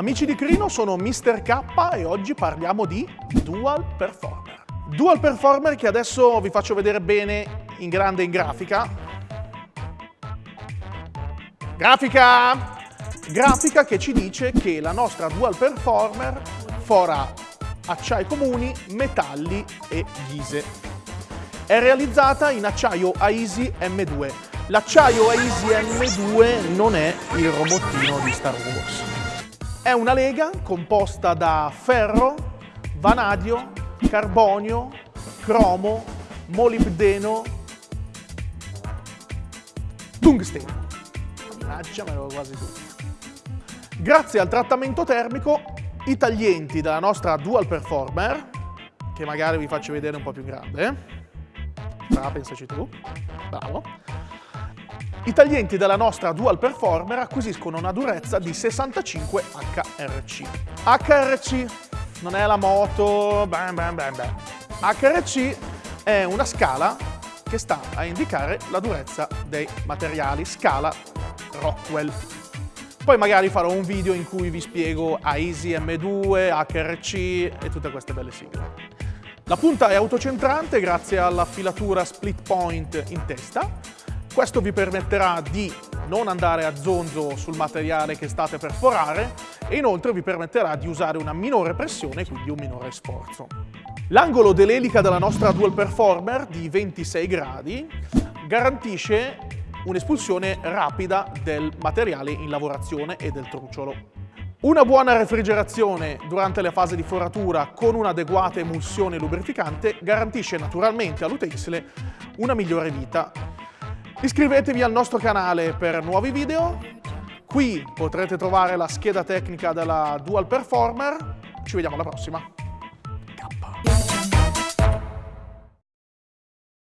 Amici di Crino, sono Mr. K e oggi parliamo di Dual Performer. Dual Performer che adesso vi faccio vedere bene in grande in grafica. Grafica! Grafica che ci dice che la nostra Dual Performer fora acciai comuni, metalli e ghise. È realizzata in acciaio AISI M2. L'acciaio AISI M2 non è il robottino di Star Wars. È una lega composta da ferro, vanadio, carbonio, cromo, molibdeno, tungsteno. Mannaggia, me l'avevo quasi tutto. Grazie al trattamento termico, i taglienti della nostra Dual Performer, che magari vi faccio vedere un po' più grande, ah, pensaci tu, bravo, i taglienti della nostra Dual Performer acquisiscono una durezza di 65 HRC. HRC non è la moto, bam bam bam bam. HRC è una scala che sta a indicare la durezza dei materiali, scala Rockwell. Poi magari farò un video in cui vi spiego AISI M2, HRC e tutte queste belle sigle. La punta è autocentrante grazie alla filatura split point in testa questo vi permetterà di non andare a zonzo sul materiale che state per forare e inoltre vi permetterà di usare una minore pressione e quindi un minore sforzo. L'angolo dell'elica della nostra Dual Performer di 26 gradi garantisce un'espulsione rapida del materiale in lavorazione e del trucciolo. Una buona refrigerazione durante le fasi di foratura con un'adeguata emulsione lubrificante garantisce naturalmente all'utensile una migliore vita Iscrivetevi al nostro canale per nuovi video. Qui potrete trovare la scheda tecnica della Dual Performer. Ci vediamo alla prossima. K.